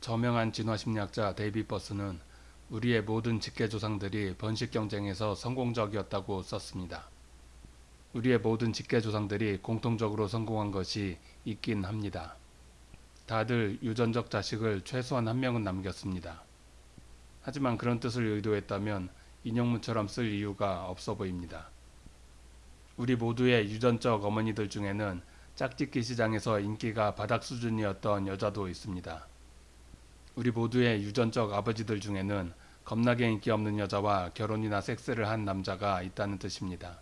저명한 진화심리학자 데이비 버스는 우리의 모든 직계조상들이 번식 경쟁에서 성공적이었다고 썼습니다. 우리의 모든 직계조상들이 공통적으로 성공한 것이 있긴 합니다. 다들 유전적 자식을 최소한 한 명은 남겼습니다. 하지만 그런 뜻을 의도했다면 인용문처럼 쓸 이유가 없어 보입니다. 우리 모두의 유전적 어머니들 중에는 짝짓기 시장에서 인기가 바닥 수준이었던 여자도 있습니다. 우리 모두의 유전적 아버지들 중에는 겁나게 인기 없는 여자와 결혼이나 섹스를 한 남자가 있다는 뜻입니다.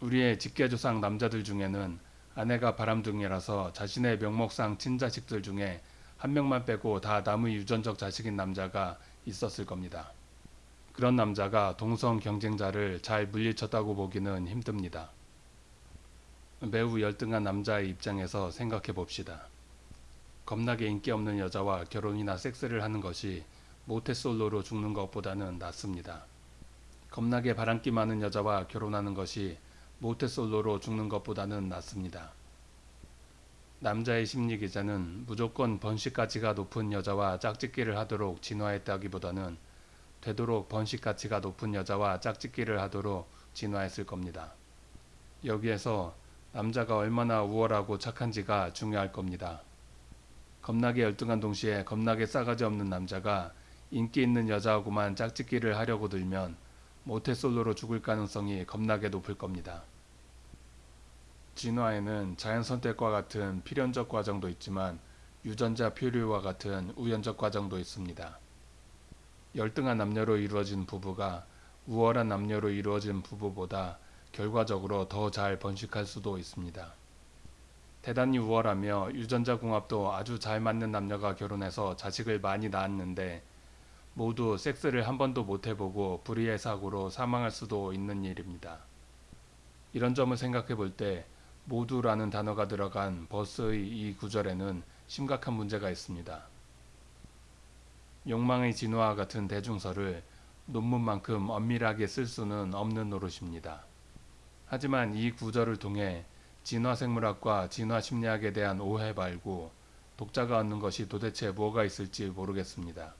우리의 직계조상 남자들 중에는 아내가 바람둥이라서 자신의 명목상 친자식들 중에 한 명만 빼고 다 남의 유전적 자식인 남자가 있었을 겁니다. 그런 남자가 동성 경쟁자를 잘 물리쳤다고 보기는 힘듭니다. 매우 열등한 남자의 입장에서 생각해 봅시다. 겁나게 인기 없는 여자와 결혼이나 섹스를 하는 것이 모태솔로로 죽는 것보다는 낫습니다. 겁나게 바람기 많은 여자와 결혼하는 것이 모태솔로로 죽는 것보다는 낫습니다. 남자의 심리 기자는 무조건 번식 가치가 높은 여자와 짝짓기를 하도록 진화했다기보다는 되도록 번식 가치가 높은 여자와 짝짓기를 하도록 진화했을 겁니다. 여기에서 남자가 얼마나 우월하고 착한지가 중요할 겁니다. 겁나게 열등한 동시에 겁나게 싸가지 없는 남자가 인기 있는 여자하고만 짝짓기를 하려고 들면 모태솔로로 죽을 가능성이 겁나게 높을 겁니다. 진화에는 자연선택과 같은 필연적 과정도 있지만 유전자 표류와 같은 우연적 과정도 있습니다. 열등한 남녀로 이루어진 부부가 우월한 남녀로 이루어진 부부보다 결과적으로 더 잘 번식할 수도 있습니다. 대단히 우월하며 유전자 궁합도 아주 잘 맞는 남녀가 결혼해서 자식을 많이 낳았는데 모두 섹스를 한 번도 못 해보고 불의의 사고로 사망할 수도 있는 일입니다. 이런 점을 생각해 볼 때 모두라는 단어가 들어간 버스의 이 구절에는 심각한 문제가 있습니다. 욕망의 진화와 같은 대중서를 논문만큼 엄밀하게 쓸 수는 없는 노릇입니다. 하지만 이 구절을 통해 진화생물학과 진화심리학에 대한 오해 말고 독자가 얻는 것이 도대체 뭐가 있을지 모르겠습니다.